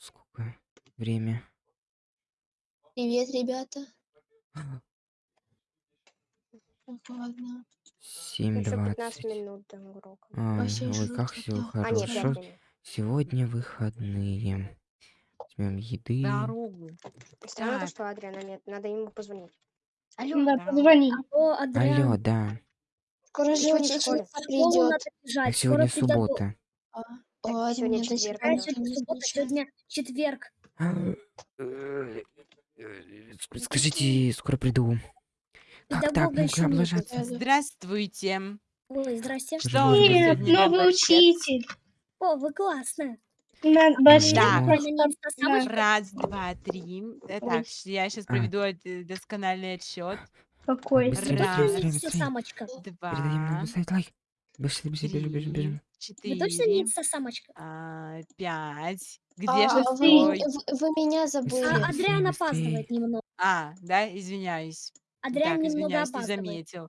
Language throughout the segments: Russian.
Сколько время? Привет, ребята. Ладно. Семь Еще 15 двадцать. минут до урока. А, Вообще ой, жутко, как все да. А, нет, 5 хорошо. минут. Сегодня выходные. Возьмем еды. Дорогу. Странно то, Так. что Адриана нет. Надо ему позвонить. Алло, Да, Да. позвони. алло, Адриан. Алло, да. Скоро же школу придет. Скоро сегодня придет суббота. А, Так, ладно, сегодня четверг, ничего сегодня суббота? Сегодня четверг. Э, э, ск- Скажите, скоро приду. Как так? Ну нет. облажаться? Да, да. Здравствуйте. Ой, здрасте. Что за новый учитель. О, вы классная. На инстасамочка? Раз, два, три. Э, Так, я сейчас А. проведу э, доскональный отсчет. Какой? Раз. не быстрее. инстасамочка? Передаем нам Два, поставить лайк. Быстрее, бежим, бежим, бежим. Вы точно не четыре, инстасамочка? а, пять. Где А, же вы, второй? вы- вы меня забыли. А, Быстрее, Адриан опаздывает немного. А, да, извиняюсь. Адриан Так, немного извиняюсь, не опаздывает. заметил.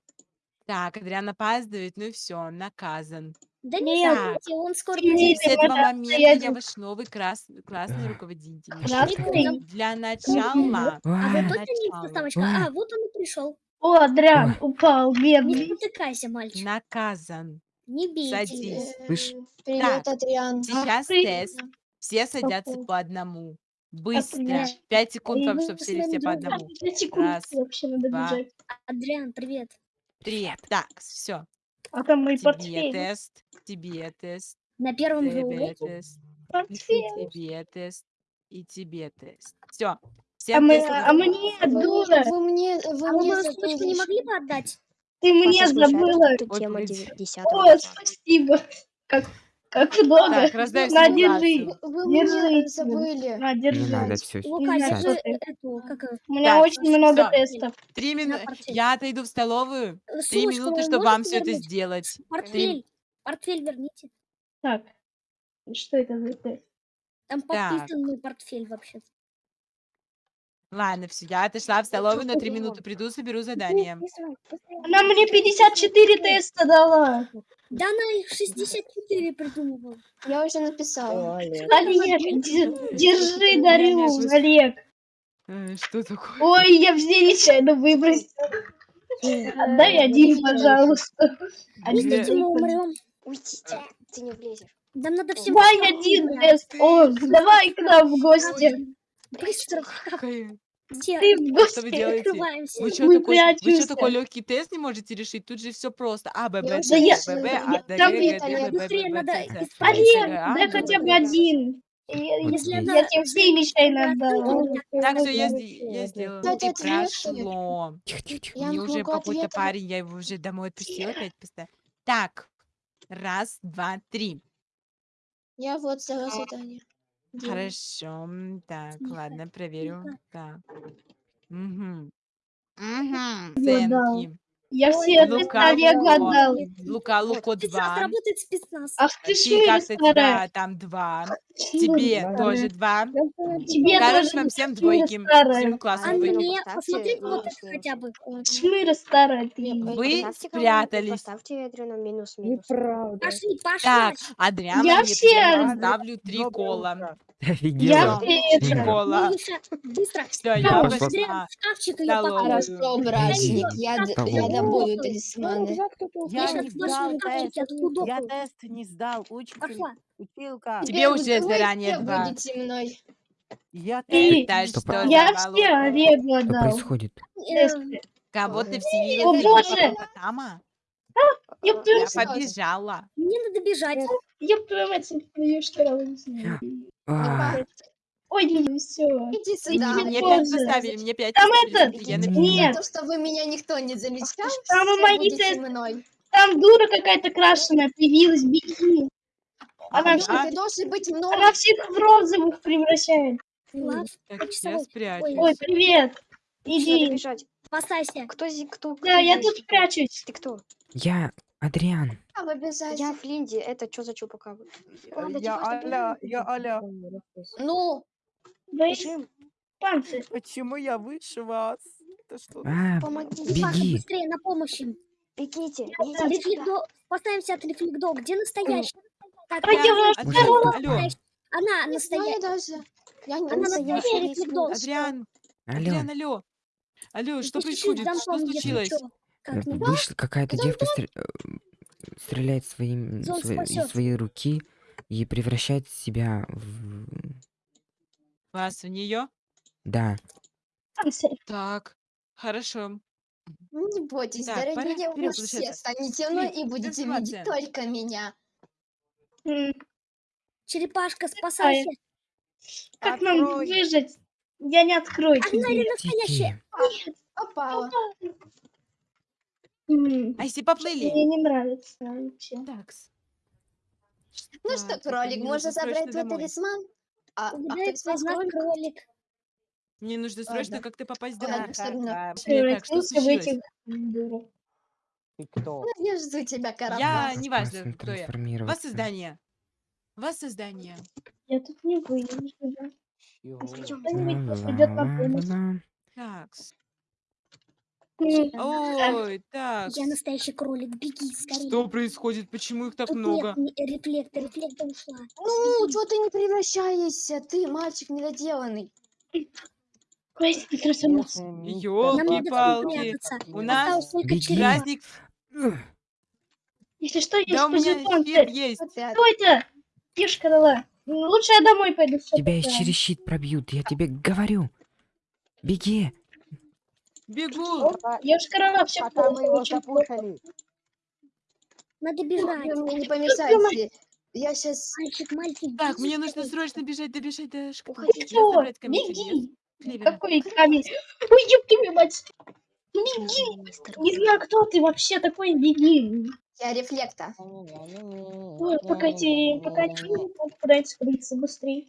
Так, Адриан опаздывает, ну все, наказан. Да не Нет. забудьте, он скоро Нет, придет. С этого момента я ваш новый крас- классный руководитель. Красный? Для начала, А вы А, точно не начало. инстасамочка? Ой. А, вот он и пришел. О, Адриан упал, Не бедный. потыкайся, мальчик. наказан. Не бейте. Садись. Слышь? Э, Привет, Адриан. Сейчас тест. Все садятся Какой? по одному. Быстро. привет. Пять секунд вам, чтобы вы сели все по одному. Пять секунд Раз, вообще надо два. бежать. Адриан, привет. Три. Так, все. А там мой Тебе портфель. тест, тебе тест, На первом же тебе уроке. тест, Портфель. тебе тест и тебе тест. Все. А, Всем мы, а мне, Вы, дура, вы мне, вы А вы мне мою сумочку не могли бы отдать? Ты мне не забыла. тема погоди. 10 О, спасибо. Как, как много. Так, На, держи. Вы меня забыли. На, Не держи. надо все Лука, Не держи эту, У меня Так, очень много всё. тестов. Три минуты. портфель. Я отойду в столовую. Три Сумочку минуты, вы чтобы вам можете все это вернуть? сделать. Портфель. Портфель верните. Так, что это за тест? Там Так. подписан мой портфель вообще. Ладно, все, я отошла в столовую, на три минуты приду, соберу задание. Она мне 54 теста дала. Да она их 64 придумывала. Я уже написала. Олег, де- держи, дарю, Олег. Э, Что такое? Ой, я все нечаянно выбросила. Отдай один, пожалуйста. Пустите, мы умрем. Уйдите, ты не влезешь. Нам надо всем Давай один тест. О, давай к нам в гости. Быстро. Все, Ты в Что вы гости. делаете? открываемся. Вы что Мы такой, вы что прячемся. такой легкий тест не можете решить? Тут же все просто. А, Б, Б, Я Ц, уже я- Б, Б, я- А, Д, там Г, Г, Д, Б, Б, Быстрее Б, надо Ц, Ц. исправить. Олег, А, дай ну, хотя бы да. один. Я, Вот здесь. я тебе все нечаянно отдала. Так, все, я, сде- я сделала. Дайте И ответы. прошло. Тихо, тихо, тихо. Я Мне могу уже какой-то парень, я его уже домой отпустила, опять поставила. Так, раз, два, три. Я вот за задание. Делаю. Хорошо. м, Так, Тихо, ладно, проверю. тихо. Так. Угу. Угу. Я дал. Ценки. Я все Лука, теста Олега Лука. отдал. Лука, Луко два. работает спецназ. Ах ты Ты как-то старая. тебя там два. Тебе тоже два. Тебе Короче, тоже вам всем двойки. Всему классу А двойки. мне, поставьте посмотри, вот минус, это минус. хотя бы. Шмыра старая ты. Вы спрятались. Поставьте Адриану минус-минус. Пошли, пошли. Так, Адриана Я все ставлю три кола. Я Офигела. все Три это. кола. Миша, быстро. Все, я Я пошла. Шкафчик ее положи. Хорошо, братник, я, я добуду талисманы. Я Я не сдал тест. Я тест не сдал. Училка. Тебе уже заранее два. будете мной. Я Ты- тест что а- Я все Олегу Что отдал. происходит? Кого ты вселила О, боже! твою Я побежала. Мне надо бежать. ёб твою мать, я что не знаю. А, Ой, не все. Иди сюда. Иди Мне позже. пять поставили, мне пять Там поставили, этот, я. Нет. То, что вы меня никто не замечал, Там все мои будете мной. Там дура какая-то крашеная появилась, беги. Она, А, всех- да? Ты должен быть мной. она всех в розовых превращает. Влад, Так, я спрячусь. Ой, привет. Иди. спасайся. Кто зи, кто? Да, кто я тут прячусь. Ты кто? я Адриан. А. Я Флинди. Это что за? Ладно, Я Аля, я Аля. Ну, Вы панцирь. Почему я выше вас? Это что? А, Помогите. Паша, беги. быстрее, на помощь им. Бегите. Идите сюда. Рефлекдо... Поставимся от рефлекдо. Где настоящий? Так, А я вас алло. настоящий. Она не настоящая. даже. Я не Она на настоящая двери лисичка. передолбала. Адриан, Алло, Адриан, алло. Алло, что происходит? дам Что случилось? Как э, не вышла какая-то девка стр- э, стреляет своим, Зон свои- из спасёт. своей руки и превращает себя в... Вас в нее? Да. Так, хорошо. Ну, Не бойтесь, Так, дорогие, пора вы вперед, все получается. станете мной и будете видеть трансформация. только меня. М, Черепашка, спасайся. Как нам Открой. выжить? Я не открою или тебе. настоящая? Тики. Попала. М, А если поплыли? Мне не нравится вообще. Такс. Ну что, Так, кролик, можно забрать твой домой. талисман? А, а из из нас кролик? Мне нужно срочно Ладно. как-то попасть домой. всё равно. Так, что случилось? Ты кто? Ну, Я жду тебя, Я Карапас. не важно, кто я. трансформироваться. Воссоздание. Воссоздание. Я тут не выйду. Чего? Кто-нибудь придет на помощь. Ла-ла-ла-ла. Ой, так. Я настоящий кролик. Беги скорее. Что происходит? Почему их так Тут много? нет ни- рефлекта, рефлекта ушла. Ну, что ты не превращаешься? Ты мальчик недоделанный. Хватит трансформации. Нам Ёлки-палки. надо спрятаться. У нас Осталось только Беги. черепа. Праздник. Если что, есть Да у меня позитон. щит есть. Вот это. Кто это? Девушка дала. Лучше я домой пойду. всё Тебя и такое. через щит пробьют, я тебе говорю. Беги. Бегу. Девушка дала, все Пока мы его запутали. Надо бежать. Вы мне не помешайте. Я сейчас... Мальчик, мальчик, Так, мне нужно срочно бежать, добежать до кто? Беги. Какой камень? Ой, ёб твою мать. Беги. Не знаю, кто ты вообще такой. Беги. Я рефлекта. Ой, пока те, пока те попадается скрыться быстрее.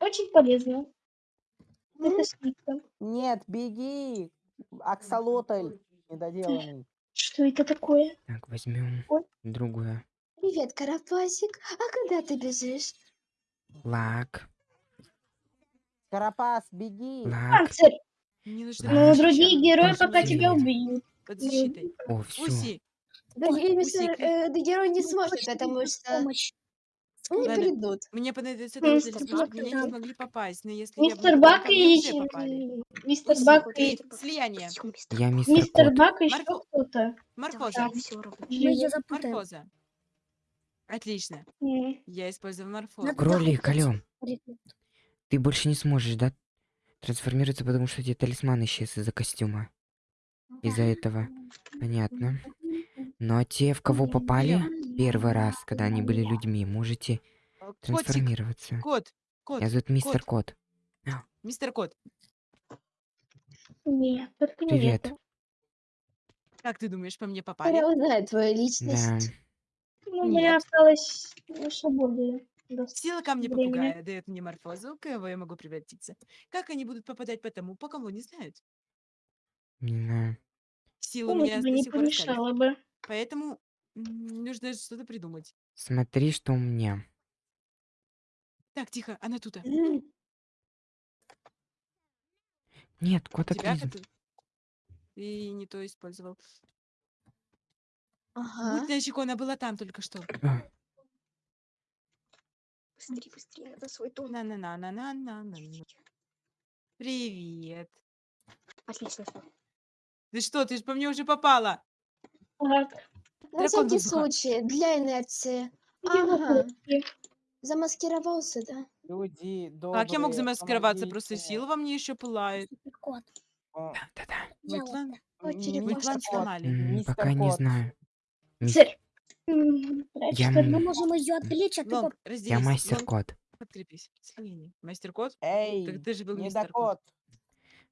Очень полезно. Это скидка. Нет, беги! Аксолотль недоделанный. Что это такое? Так, возьмем Ой. другую. Привет, Карапасик. А когда ты бежишь? Лак, Карапас, беги! лак. Панцирь. Мне нужно Ну, Ну, другие герои Тоже пока не тебя убьют. Под защитой. О, все. Уси. Другие э, да герои не Ну, сможет, потому что Помощь. Не Ладно. придут. Мне понадобится Мистер этот талисман. Бак Меня не смогли попасть, но если я Мистер буду Бак ко мне и... уже попали. Мистер. Бак и... Слияние. Мистер Я мистер Мистер Кот. Бак и еще Марфо- кто-то. Морфоза. Все равно. Мы ее живет. запутаем. Морфоза. Отлично. М. Я использую морфозу. Надо Кролик, алё. Ты больше не сможешь, да, трансформироваться, потому что у тебя талисман исчез из-за костюма. Из-за этого. Понятно. Но те, в кого попали первый раз, когда они были людьми, можете Э, Котик. трансформироваться. Кот. Кот. Я зовут мистер Кот. Мистер Кот. Нет, только не Привет. это. Как ты думаешь, по мне попали? Я узнаю твою Да. личность. Ну, у меня Нет. осталось на свободе. достаточно Сила камня времени. попугая дает мне морфозу, кого я могу превратиться. Как они будут попадать по тому, по кому не знают? Не знаю. Сила у Помощь меня бы до не помешала бы. Поэтому м, нужно что-то придумать. Смотри, что у меня. Так, тихо, она тут. М, Нет, кот Тебя Ты не то использовал. Ага. Мутная она была там только что. А, Быстрее, быстрее, надо свой дом. на на на на на на на Привет. Отлично. Ты что, ты же по мне уже попала. Так. На всякий воздуха. случай, для инерции. Ага. Замаскировался, да? Люди Как я мог добрые, замаскироваться? Просто помогите. сила во мне еще пылает. Кот. О, Да-да. Мой Дело. план, Ой, черепашка. сломали. М, Мистер Пока не Кот. знаю. Мис-. М, Я ли? Мы м- можем ее отвлечь, а ты Лонг, разделись. Я мастер Лонг, Кот. подкрепись. Слияние. Мастер кот? Эй, Так ты же был не мистер до кот. кот.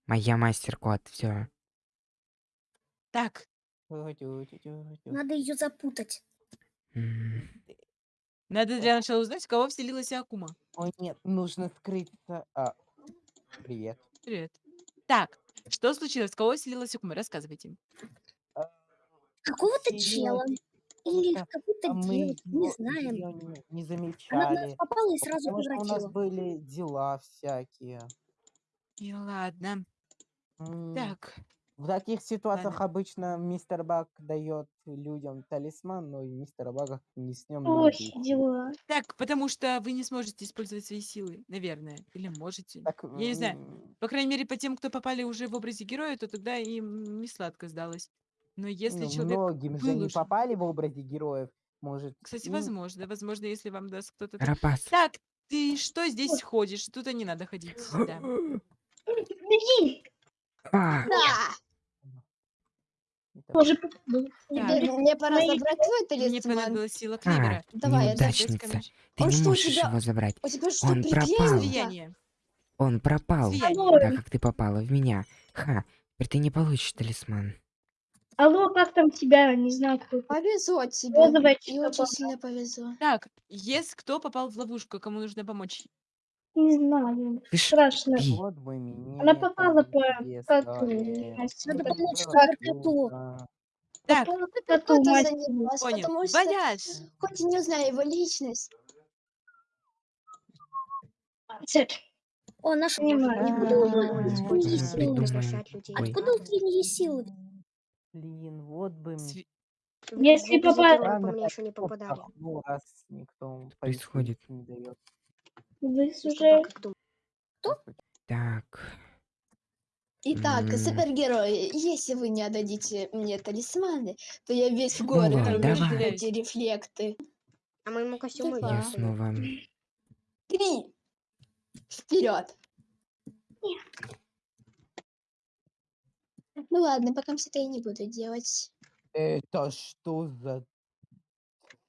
Моя мастер Кот. Все. Так. Надо ее запутать. надо для начала узнать, в кого вселилась Акума. Ой, нет, нужно скрыться. А, привет. Привет. Так, что случилось? В кого вселилась Акума? Рассказывайте. Какого-то Вселилась чела. Или какого-то, А девочку, не знаем. не, не Она в нас замечали. попала и сразу Потому что у нас превратила. были дела всякие. И ладно. М, Так, В таких ситуациях обычно мистер Баг дает людям талисман, но и мистера Бага не с ним Плохи дела. Так, потому что вы не сможете использовать свои силы, наверное. Или можете. Так, Я не знаю. По крайней мере, по тем, кто попали уже в образе героя, то тогда им не сладко сдалось. Но если ну, человек многим же не уже- попали в образе героев, может. Кстати, им- возможно. Возможно, если вам даст кто-то... Рапас. Так, ты что здесь ходишь? Тут не надо ходить. Да. Беги! А, Да. Тоже. Теперь мне пора Мои- забрать твой Мне талисман. понадобилась сила клевера. Давай, я неудачница. Ты Он не что, у можешь тебя- его забрать. У тебя что, Он пропал. приклеено? Он пропал. Слияние. Так как ты попала в меня. Ха, теперь ты не получишь талисман. Алло, как там тебя? Не знаю, кто. Повезло тебе. Розовая И очень сильно повезло. Так, есть кто попал в ловушку, кому нужно помочь? Не знаю. Ты ж Страшно. ты. Вот бы мне Она попала по коту. Настя. Надо Вот помочь Было коту. Так, Попала по коту, мать. занималась? понял. Потому что Вояж. хоть и не знаю его личность. О, наш Понимаю. Используй силу. придумаем. Возвращать людей. Ой. Откуда у Тринии силы? Блин, вот бы мне. Сви- Если в образе попа- героя Ладно, по мне еще не попадали. раз никто происходит? пояснить не дает. Вы уже... Думаешь? Так. Итак, М. супергерои, если вы не отдадите мне талисманы, то я весь Ну город ладно, увижу давай. эти рефлекты. А моему костюму. Я снова... Три! Вперед! Ну ладно, пока все это я не буду делать. Это что за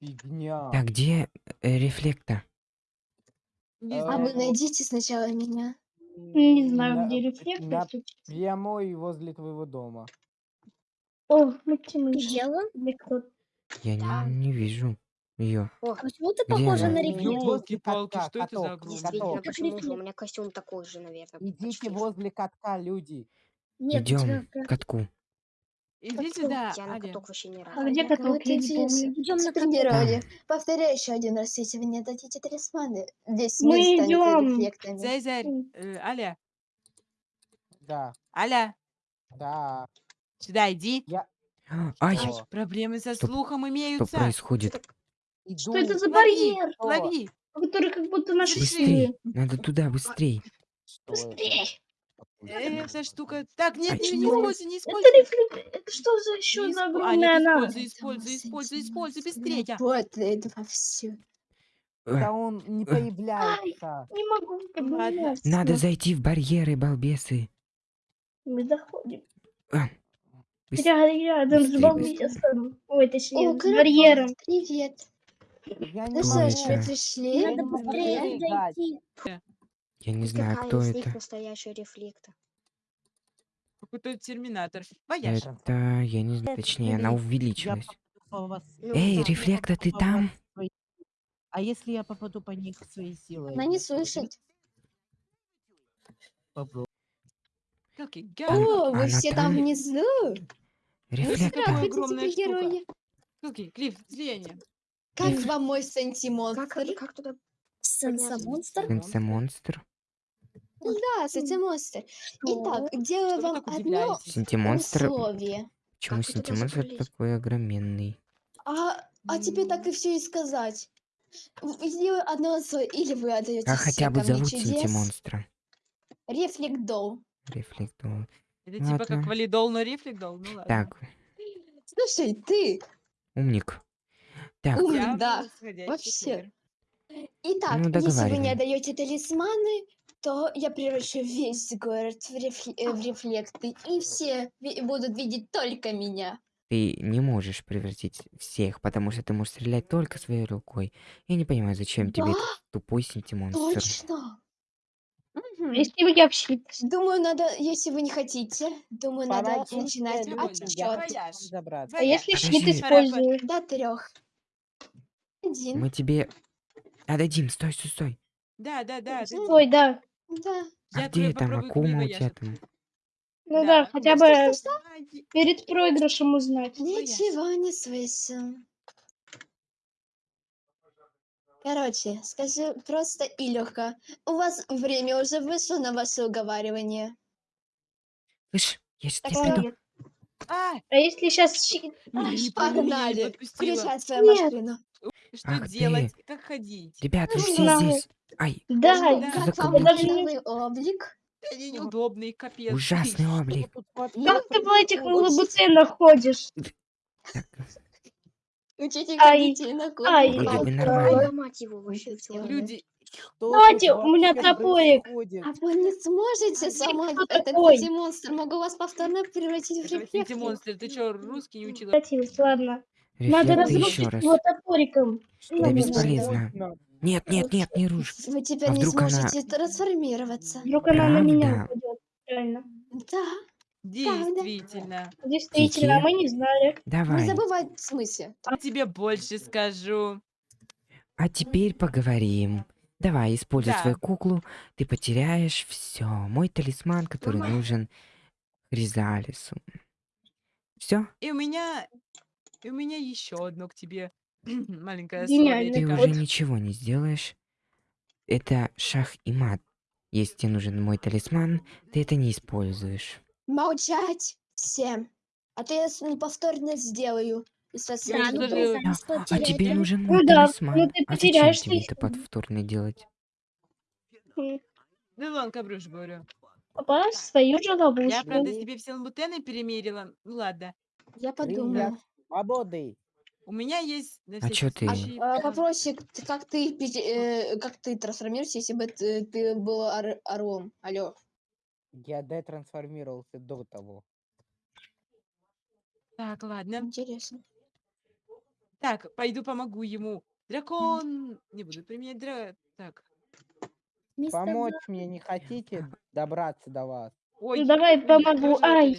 фигня? Так, где э, рефлектор? Не А, знаю. вы найдите сначала меня. Не знаю, На- где рефлектор. на тут. прямой возле твоего дома. О, Максим, Видела? где Я не, не вижу ее. А почему ты Где похожа она? на Идите рефлектор? возле Ёлки-палки, катка, что это за каток, огромный? Действительно, каток. почему же? У рефлектор. меня костюм такой же, наверное. Идите почти. возле катка, люди. Нет, у тебя Идем прям- к катку. Иди Каток. сюда, Я на каток вообще не рад. А где Ну, каток? Я не помню. Идем на. Супергерои, повторяю еще один раз, если вы не дадите талисманы, весь мир Мы станет идем. рефлектами. Цезарь, М. э, Аля, Да, Аля, да. сюда иди. Ай, Что? Проблемы со Что- слухом что имеются. происходит? Что это за барьер? Лови. который как будто наши Быстрей! силы? Надо туда, быстрей! Что это? Быстрей! Эта штука. Так, нет, А не, используй, не Это используй. рефлектор. Это что за еще Не за испо- огромная ты она? используй, используй, используй, используй, быстрее. Работает вовсю. Да он не Эх. появляется. Не могу подняться. Надо зайти в барьеры, балбесы. Мы заходим. А, быс- Рядом, рядом с быстрей, балбесом. Ой, точнее, с барьером. Привет. Я не Ну ж, это? вы пришли? Надо не могу быстрее зайти. Я не знаю, какая кто из них это. настоящий рефлектор? Какой-то терминатор. Вояж. Это, я не знаю, точнее, она увеличилась. вас. Ну, Эй, да, рефлектор, ты там? А если я попаду по них своей силой? Она не слышит. Попробуй. О, вы она все там внизу. Рефлектор. Огромная? Клифф. Как вам мой Как, сантимонстр? как туда? Сенса-монстр? Сенсомонстр. Да, сантимонстр. Итак, делаю вам одно? Сантимонстр. условие. Почему забрались? такой огроменный? А, а тебе так и все и сказать. Сделаю одно условие, или вы отдаете А хотя бы зовут чудес. сантимонстра. Рефлектдол. Рефлектор. Это типа как валидол, но рефлектол. Ну ладно. Так, Слушай, ты умник. Так, Умник. Да, вообще. Итак, Ну, если вы не договариваем. отдаете талисманы, то я превращу весь город в, рефле- э, в рефлекты, и все ви- будут видеть только меня. ты не можешь превратить всех, потому что ты можешь стрелять только своей рукой. Я не понимаю, зачем тебе этот тупой сентимонстр. Точно. Мгм. Если вы вообще... Думаю, надо, если вы не хотите, думаю, надо начинать отсчет. я хочу Вояж. вам забраться. А если Подожди. щит использую? До трех. Один. Мы тебе отдадим. Стой, стой, стой. Да, да, да. ты- Ой, да. Да. А Я где там попробую Акума у тебя там? Ну да, Да. хотя бы что, что? Ай, перед проигрышем узнать. Ничего не слышу. Короче, скажу просто и легко. У вас время уже вышло на ваше уговаривание. Слышь, я сейчас Так тебе приду. А, А если сейчас... не погнали. подпустила. Включай свою Нет. машину. Что Ах ты. делать? Как ходить? Ребят, вы Ну, все ладно. здесь. Ай, Да, Да. Мой новый облик? Они неудобные, капец. ужасный облик. Как ты в этих лабутенах ходишь? Так, Учите Ай, детей на ай. Люди. Давайте, у меня топорик. А вы не сможете сама... кто Это такой? кстати, монстр. Могу вас повторно превратить в рефлекты. монстры. Ты что, русский не учила? Ладно. Надо Рефлекты еще разрушить раз. его топориком. Да бесполезно. Нет, нет, нет, не рушь. Вы теперь А не вдруг она- сможете трансформироваться. Вдруг она на меня упадет. Реально. Да. Действительно. Действительно, Кики? мы не знали. Не Давай. забывай в смысле. Я тебе больше скажу. А теперь поговорим. Давай, используй Да. свою куклу. Ты потеряешь все. Мой талисман, который Нормально. нужен Хризалису. Все? И у меня... И у меня еще одно к тебе маленькое Гениально. Ты уже ничего не сделаешь. Это шах и мат. Если тебе нужен мой талисман, ты это не используешь. Молчать всем. А то я неповторно сделаю. И со Я уже ну, знаешь, что А тебе да? нужен Ну мой да, талисман. ну ты а зачем тебе это талисман. повторно делать? Да ладно, кабрюш, говорю. Попала в свою же Я, ловушку. правда, себе все лабутены перемерила. Ну ладно. Я Привет. Свободы. У меня есть... А чё ты? А. Вопросик, как ты, э, как ты трансформируешься, если бы ты, ты был ор- орлом? Алло. Я детрансформировался до того. Так, ладно. Интересно. Так, пойду помогу ему. Дракон... Не буду применять дра... Так. Мистер Помочь мне не хотите добраться до вас? Ой, Ну давай помогу. Ай.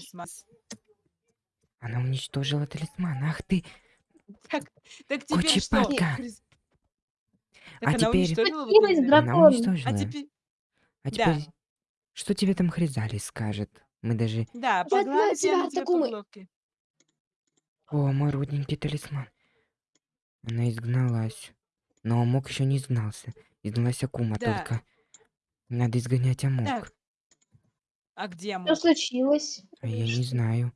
Она уничтожила талисман. Ах ты! Так, так теперь что? Кучепака. Крис- А Так она теперь- уничтожила вот это? Она уничтожила. А теперь... А да. теперь... Что тебе там Хризалис скажет? Мы даже... Да, погладь тебя тебя по головке. О, мой родненький талисман. Она изгналась. Но Амок еще не изгнался. Изгналась Акума Да. только. Надо изгонять Амок. Так. А где Что Амок? случилось? А я не знаю.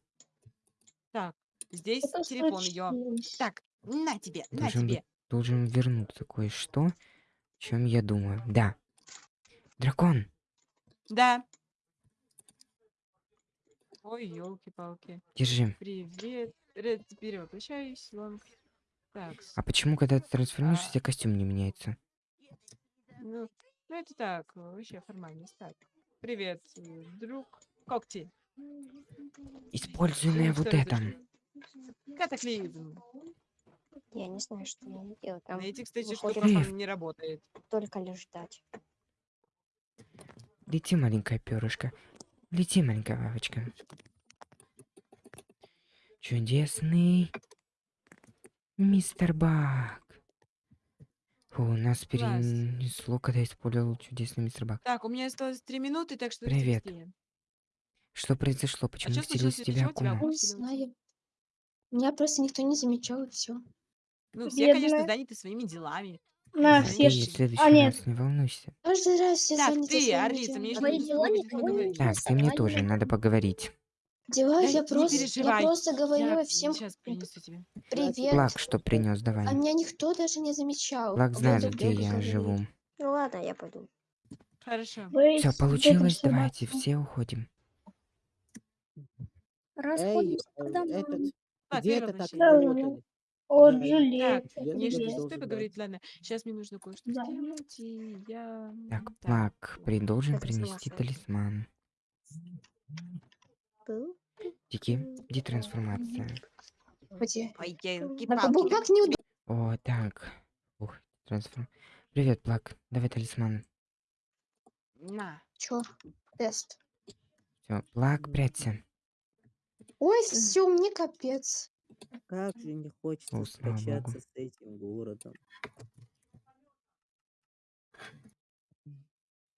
Здесь Что телефон ее. случилось? Так, на тебе, на Должен тебе. быть- Должен вернуться кое-что, о чем я думаю. Да. Дракон. Да. Ой, елки-палки. Держи. Привет. Ред, теперь воплощаюсь. Лонг. Так, А почему, когда ты трансформируешься, А. у тебя костюм не меняется? ну, ну это так, вообще формальность. Так, привет, э, друг. Когти. Используй вот Что это. Катаклизм. Я не знаю, что мне делать. Там На этих, кстати, он не работает. только лишь ждать. Лети, маленькое перышко. Лети, маленькая бабочка. Чудесный мистер Бак. Фу, нас Класс. перенесло, когда использовал чудесный мистер Бак. Так, у меня осталось три минуты, так что Привет. быстрее. Что произошло? Почему чё вселилась случилось? тебя тебя Акума? Меня просто никто не замечал, и все. Ну, все, конечно, Бедная. заняты своими делами. На, все Ты ж- в следующий А, нет. раз не волнуйся. Каждый раз все Так, заняты ты, своими Орлица, мне делами. еще дела тобой никого не поговорить. Так, ты мне тоже надо поговорить. Дела, Да я не просто, я переживай, просто говорила Я всем сейчас принесу тебе. привет. Плак, что принес, давай. А меня никто даже не замечал. Вот знает, где я говорит. живу. Ну ладно, я пойду. Хорошо. вы Все с получилось, давайте, все уходим. Расходимся э, домой. этот, Так, где это так возвращаюсь. работали? О, Да, жалею. Так, Я не тоже что должен стой поговорить, ладно. Сейчас мне нужно кое-что Да. сделать, и я... Так, м, Плак, при должен Это принести талисман. Тики. Где? Так, был как неудобно. О, так. Ух, трансформ. Привет, Плак. Давай талисман. На. Чё? Тест. Все, Плак, прячься. Ой, все, мне капец. Как же не хочется О, слава встречаться богу. с этим городом.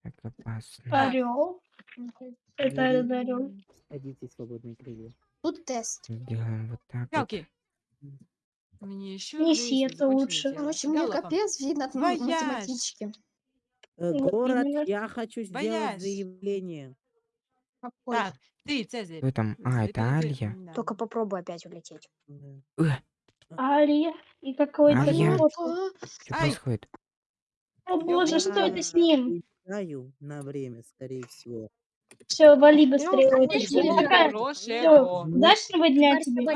Так опасно. Орел. Это М. орел. Садитесь, свободные крылья. Тут тест. Сделаем вот так. вот. Палки. Мне еще Неси это лучше. Короче, мне капец видно от Вояж. математички. Э, город, я хочу сделать Боясь. заявление. Какой? Так, ты, Цезарь. Кто там? А, это Алия. да. Только попробуй опять улететь. Э, Алия и какой-то. А, что Ай. происходит? О боже, что это с ним? Улетаю на время, скорее всего. Все, вали быстрее. Ну, конечно, всё, ко. удачного дня тебе.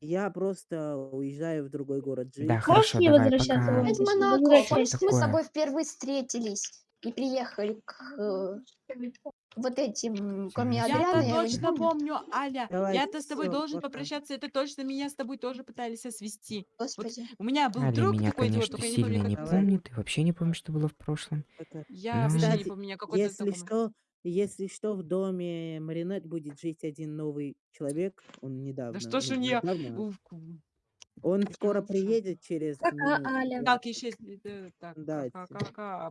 Я просто уезжаю в другой город жить. Да, Можешь хорошо, не давай, возвращаться пока. в? Монако. Возвращайся. Помнишь, мы с Такое. тобой впервые встретились и приехали к э, вот этим, кроме Я-то не точно помню. помню, Аля. Я-то с тобой должен пока. попрощаться. Это точно меня с тобой тоже пытались свести. Господи. У меня был Алия друг меня, такой, вот, конечно, только я не сильно помню, не Давай. помнит. И вообще не помню, что было в прошлом. Я Ну, вообще не Кстати, помню, какой-то Если знакомый. что, если что, в доме Маринет будет жить один новый человек. Он недавно. Да что ж у нее... Он скоро приедет через минут Аля. Так, еще... э, Так, Да, ка- это- ка- ка-